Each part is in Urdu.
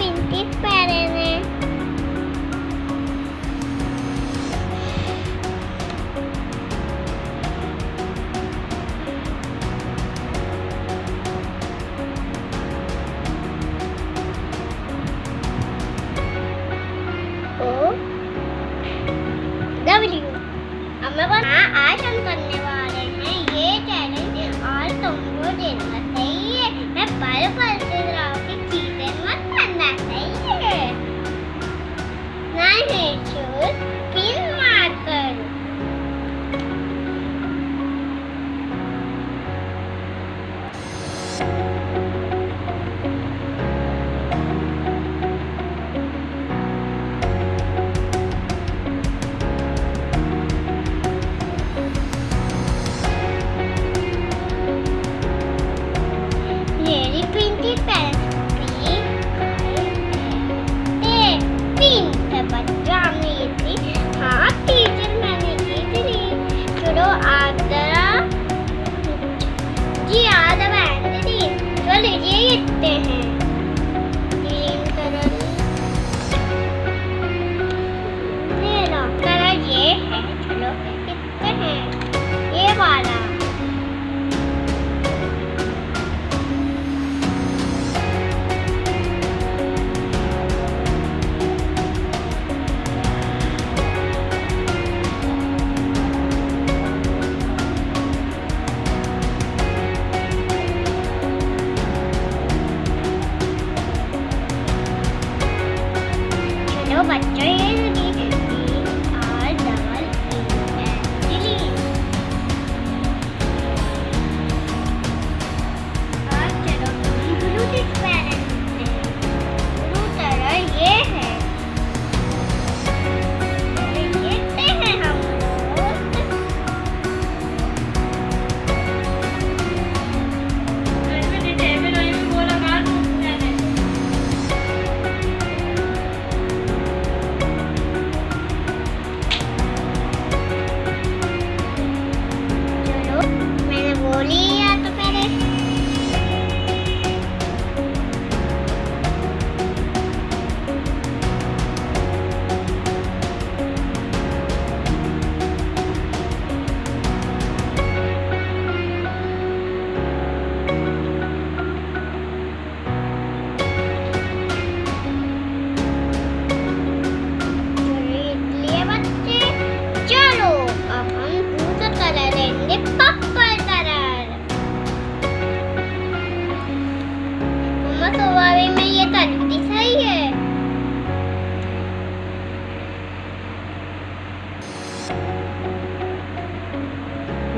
پہنے میں پھل یہ ہیں۔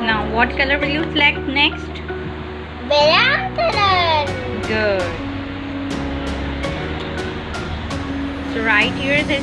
نا واٹ کلرس رائٹر